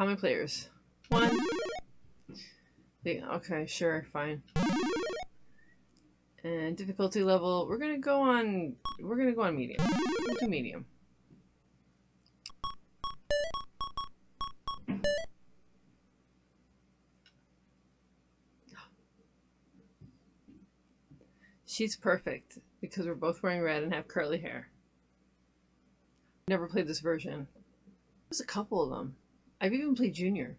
How many players? One. Okay, sure, fine. And difficulty level, we're gonna go on, we're gonna go on medium. We'll do medium. She's perfect because we're both wearing red and have curly hair. Never played this version. There's a couple of them. I've even played Junior,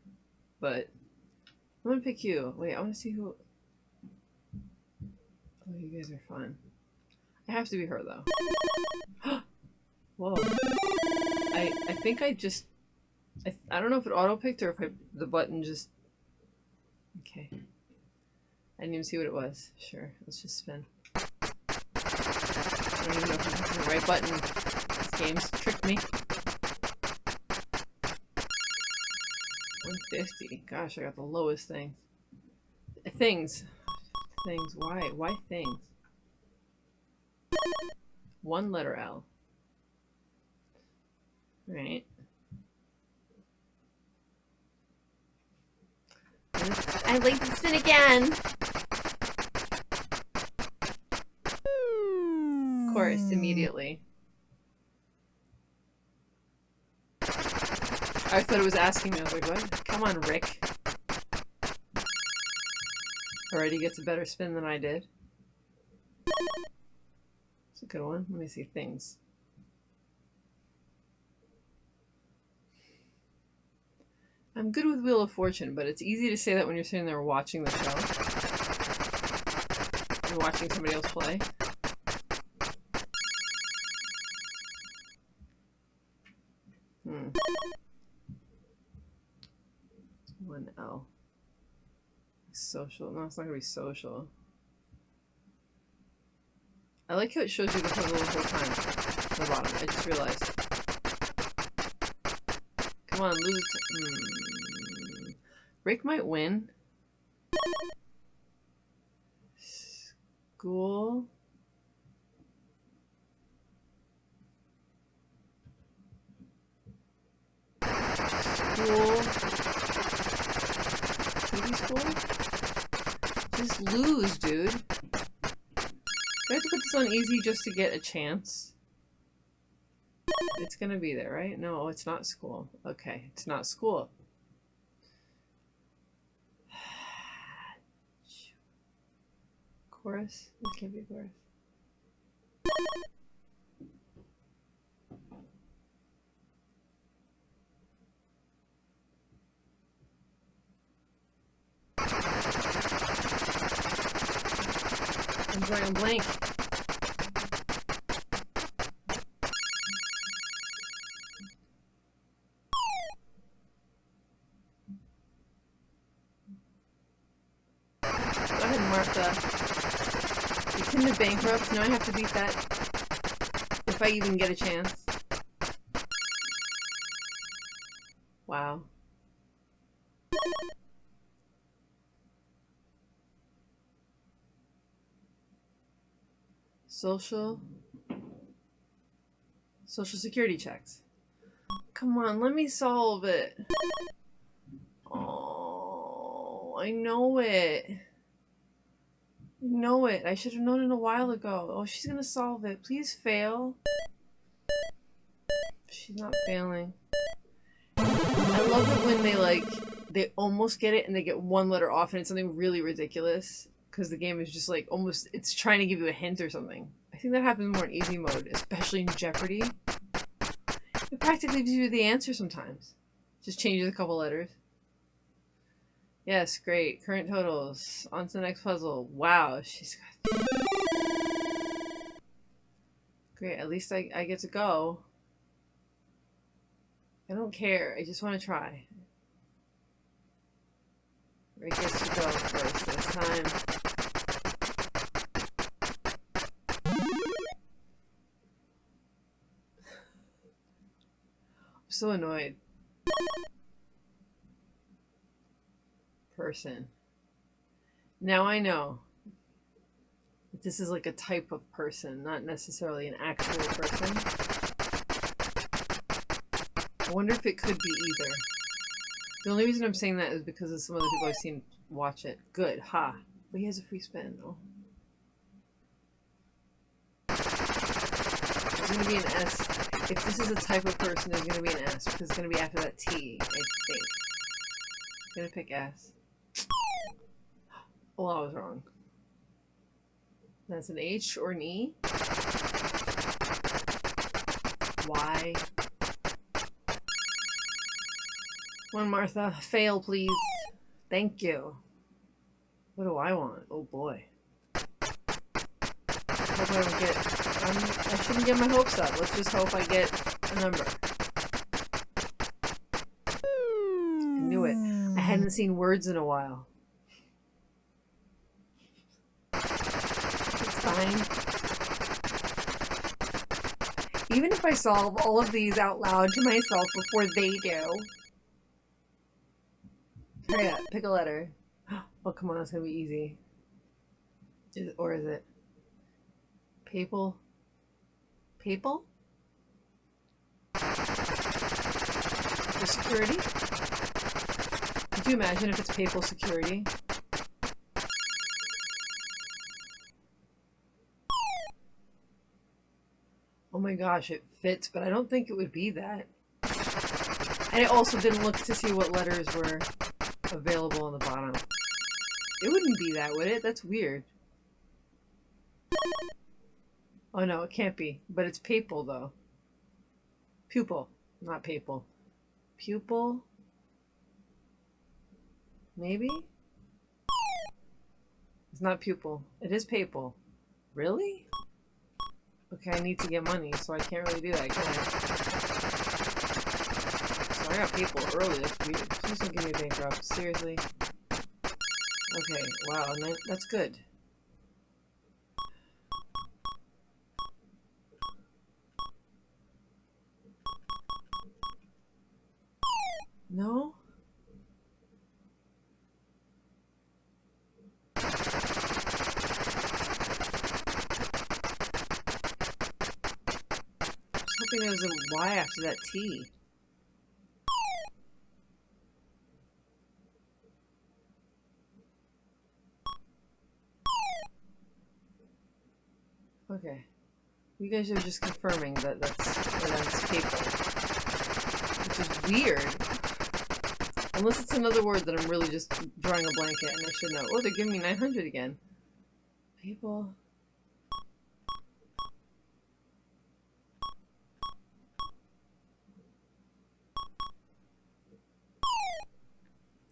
but I'm gonna pick you. Wait, I want to see who. Oh, you guys are fun. I have to be her though. Whoa. I I think I just I I don't know if it auto picked or if I, the button just. Okay. I didn't even see what it was. Sure, let's just spin. I don't even know if I'm the right button. This game's tricked me. 150. Gosh, I got the lowest thing. Things. Things. Why? Why things? One letter L. Right. I'd like to spin again. Of course, immediately. I thought it was asking me. I was like, what? Come on, Rick. Already gets a better spin than I did. It's a good one. Let me see things. I'm good with Wheel of Fortune, but it's easy to say that when you're sitting there watching the show. And watching somebody else play. Hmm. One L. Social. No, it's not gonna be social. I like how it shows you the the whole time. The bottom. I just realized. Come on, lose. Hmm. Rick might win. School. School. TV school? Just lose, dude. Do I have to put this on easy just to get a chance? It's gonna be there, right? No, oh, it's not school. Okay, it's not school. Chorus? It can't be chorus. Blank. Go ahead, Martha. You couldn't bankrupt. Now I have to beat that. If I even get a chance. Wow. Social. Social security checks. Come on, let me solve it. Oh, I know it. I know it. I should have known it a while ago. Oh, she's gonna solve it. Please fail. She's not failing. I love it when they like they almost get it and they get one letter off and it's something really ridiculous because the game is just like almost it's trying to give you a hint or something. I think that happens more in easy mode, especially in Jeopardy. It practically gives you the answer sometimes. Just changes a couple letters. Yes, great. Current totals. On to the next puzzle. Wow, she's got... Great, at least I, I get to go. I don't care. I just want to try. Rick gets to go first this time. I'm so annoyed. Person. Now I know. This is like a type of person, not necessarily an actual person. I wonder if it could be either. The only reason I'm saying that is because of some other people I've seen watch it. Good, ha. But he has a free spin. Oh. There's gonna be an S. If this is a type of person, there's gonna be an S because it's gonna be after that T, I think. I'm gonna pick S. Oh, I was wrong. That's an H or an E. Y. Come on, Martha. Fail, please. Thank you. What do I want? Oh boy. Hope I don't get. I'm, I shouldn't get my hopes up. Let's just hope I get a number. I knew it. I hadn't seen words in a while. It's fine. Even if I solve all of these out loud to myself before they do. Pick a letter. Oh, come on, it's gonna be easy. Is or is it? Papal? Papal? For security? Could you imagine if it's papal security? Oh my gosh, it fits, but I don't think it would be that. And I also didn't look to see what letters were available on the bottom. It wouldn't be that, would it? That's weird. Oh no, it can't be. But it's papal, though. Pupil, not papal. Pupil? Maybe? It's not pupil. It is papal. Really? Okay, I need to get money, so I can't really do that, can I? I got people early, that's weird. Please don't give me a bank drop. Seriously? Okay, wow, that, that's good. No? Hoping there was a Y after that T. Okay. You guys are just confirming that that's, that that's paper. Which is weird. Unless it's another word that I'm really just drawing a blanket and I should know. Oh, they're giving me 900 again. People.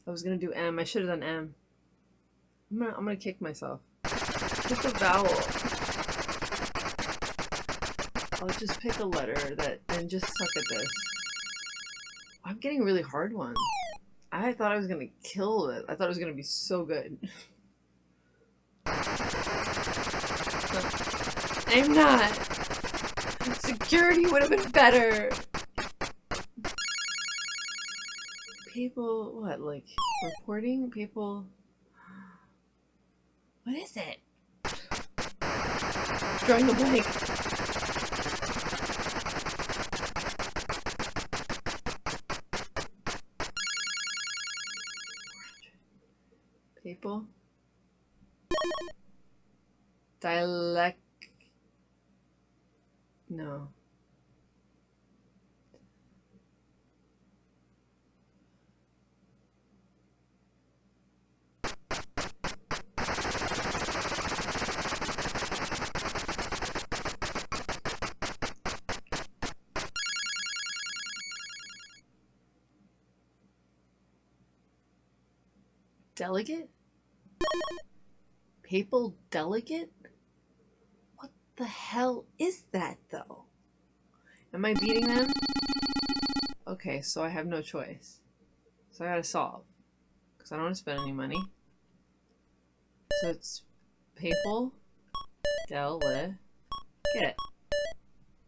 I was gonna do M. I should have done M. I'm gonna, I'm gonna kick myself. Pick a vowel. I'll just pick a letter that and just suck at this. I'm getting a really hard ones. I thought I was gonna kill it. I thought it was gonna be so good. I'm not. Security would have been better. People, what, like, reporting? People... What is it? Drawing the blank. People. Dialect. No. Delegate? Papal delegate? What the hell is that, though? Am I beating them? Okay, so I have no choice. So I gotta solve. Because I don't want to spend any money. So it's papal delegate.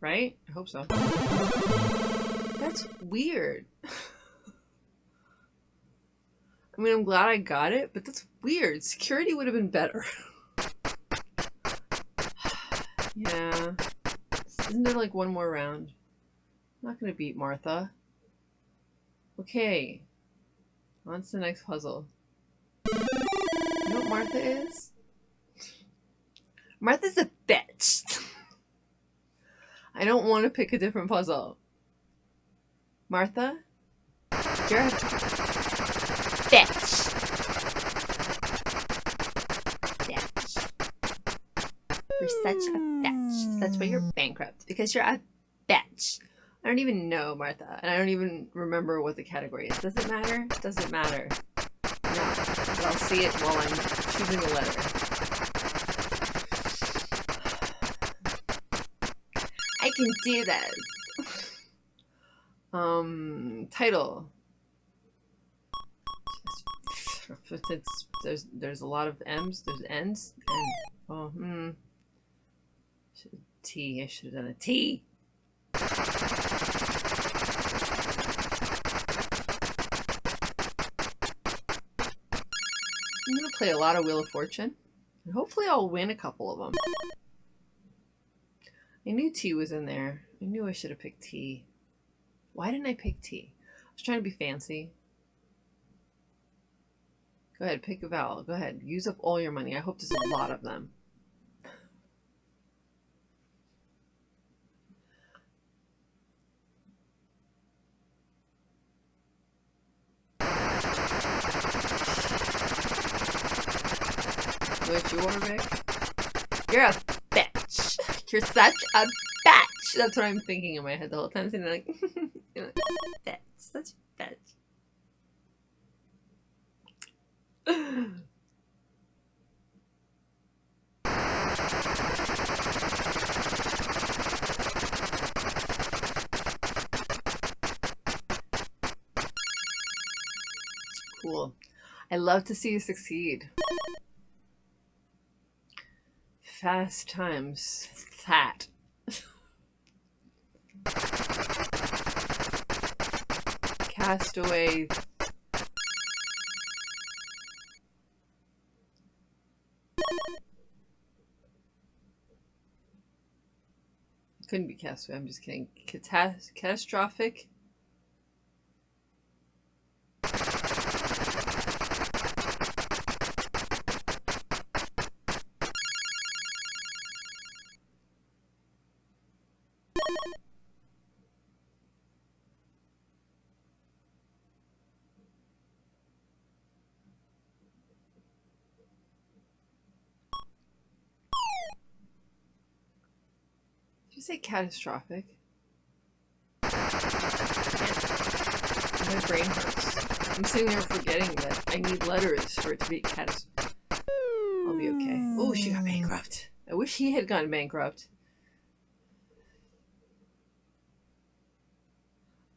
Right? I hope so. That's weird. I mean, I'm glad I got it, but that's weird. Security would have been better. yeah. Isn't there like one more round? I'm not gonna beat Martha. Okay. On to the next puzzle. You know what Martha is? Martha's a bitch. I don't want to pick a different puzzle. Martha? You're That's why you're bankrupt. Because you're a bitch. I don't even know, Martha. And I don't even remember what the category is. Does it matter? Does it matter? No. But I'll see it while I'm choosing a letter. I can do this. Um, title. It's, there's there's a lot of M's. There's N's. And oh, hmm. T. I should have done a T. I'm gonna play a lot of Wheel of Fortune. And hopefully I'll win a couple of them. I knew T was in there. I knew I should have picked T. Why didn't I pick T? I was trying to be fancy. Go ahead, pick a vowel. Go ahead. Use up all your money. I hope there's a lot of them. You're a bitch. You're such a bitch. That's what I'm thinking in my head the whole time. Saying like, bitch, such a bitch. Cool. I love to see you succeed. Fast times fat. Castaway Couldn't be Castaway, I'm just kidding. Catas catastrophic? Did you say catastrophic? My brain hurts. I'm sitting there forgetting that I need letters for it to be catastrophic. I'll be okay. Oh, she got bankrupt. I wish he had gone bankrupt.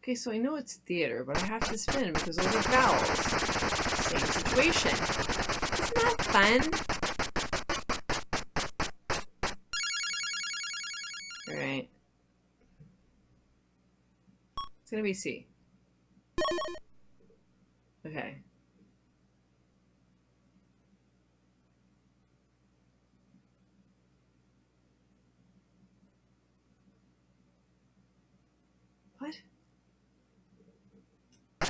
Okay, so I know it's theater, but I have to spin because those are vowels. Same situation. Isn't that fun? Be C. Okay. What? I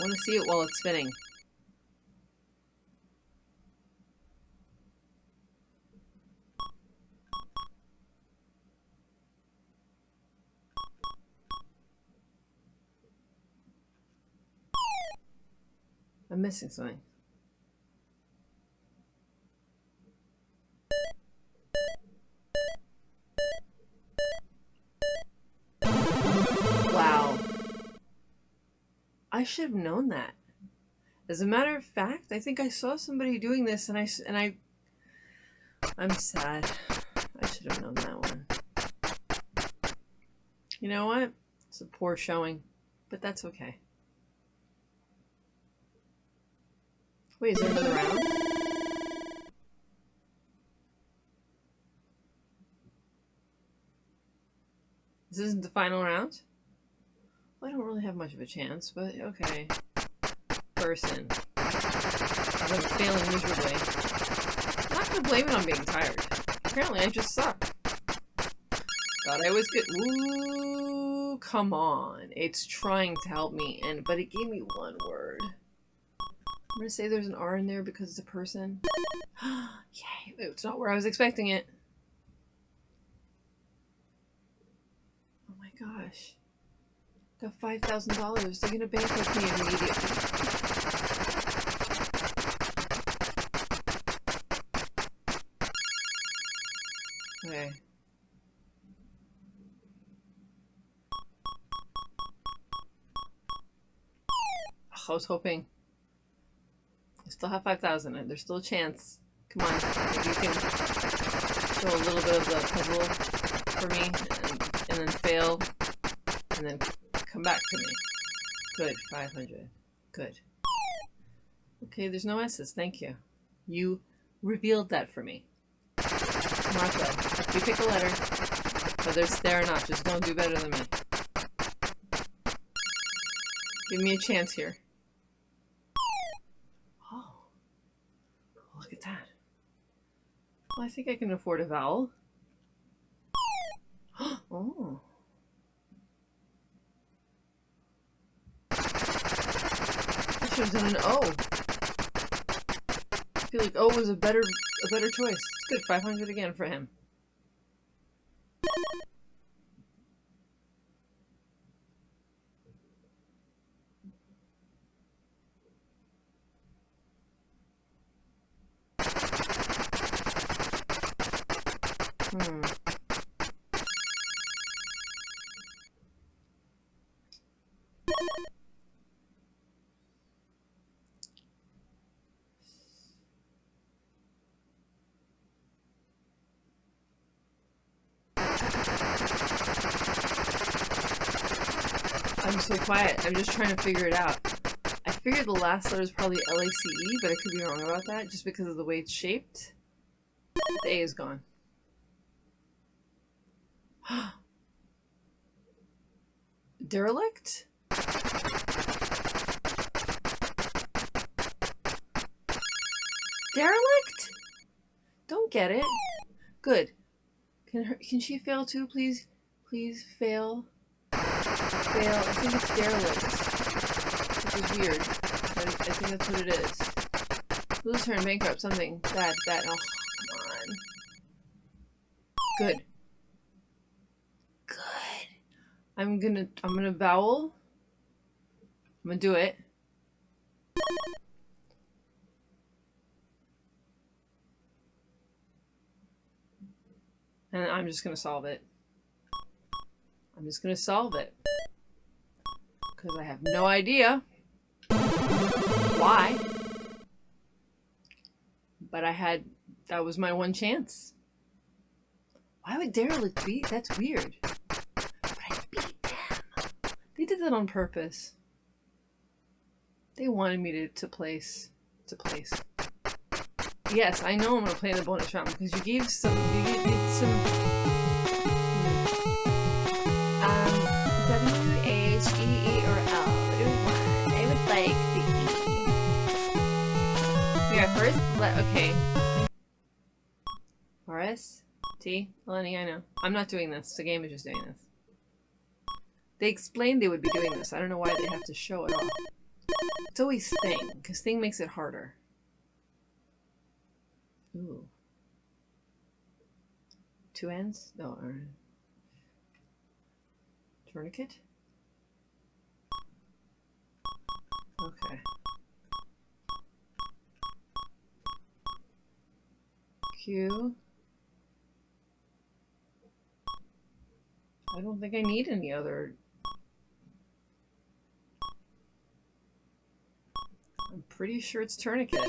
want to see it while it's spinning. I'm missing something. Wow. I should have known that. As a matter of fact, I think I saw somebody doing this and I, and I, I'm sad. I should have known that one. You know what? It's a poor showing, but that's okay. Wait, is there another round? This isn't the final round? Well, I don't really have much of a chance, but okay. Person. I'm failing miserably. I'm Not gonna blame it on being tired. Apparently I just suck. Thought I was good. Ooh, come on. It's trying to help me, and but it gave me one word. I'm gonna say there's an R in there because it's a person. Yay, it's not where I was expecting it. Oh my gosh. Got $5,000. They're gonna bankrupt me immediately. Okay. I was hoping. Still have 5,000. There's still a chance. Come on. You can show a little bit of the puzzle for me and, and then fail and then come back to me. Good. 500. Good. Okay, there's no S's. Thank you. You revealed that for me. Martha, you pick a letter, whether it's there or not, just don't do better than me. Give me a chance here. Oh. Look at that. Well, I think I can afford a vowel. oh. I should have done an O. I feel like O was a better a better choice. It's good. 500 again for him. Hmm. I'm so quiet. I'm just trying to figure it out. I figured the last letter is probably L-A-C-E, but I could be wrong about that just because of the way it's shaped. The A is gone. Derelict? Derelict? Don't get it. Good. Can her, can she fail too, please? Please fail. Fail. I think it's derelict. Which is weird. But I think that's what it is. Lose turn, bankrupt, something. Bad, bad. Oh, come on. Good. Good. I'm gonna, I'm gonna vowel. I'm gonna do it. And I'm just gonna solve it. I'm just gonna solve it. Because I have no idea why. But I had, that was my one chance. Why would Derelict beat? That's weird. But I beat them. They did that on purpose. They wanted me to, to place, to place. Yes, I know I'm gonna play the bonus round because you gave some, you gave some E. Let, okay. RS? T? Lenny, I know. I'm not doing this. The game is just doing this. They explained they would be doing this. I don't know why they have to show it off. It's always Thing, because Thing makes it harder. Ooh. Two ends? No. Tourniquet? Okay. I don't think I need any other. I'm pretty sure it's tourniquet.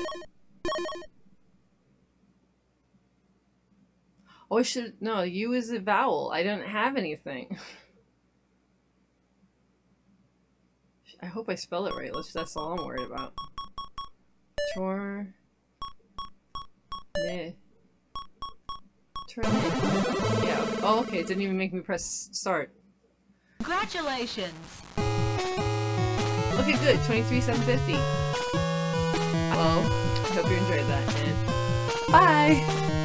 Oh, I should, no, U is a vowel. I don't have anything. I hope I spell it right. Let's, that's all I'm worried about. Tor. Ne. Tourniquet. Yeah. Oh, okay. It didn't even make me press start. Congratulations! Okay, good. 23,750. Well, I hope you enjoyed that. And Bye.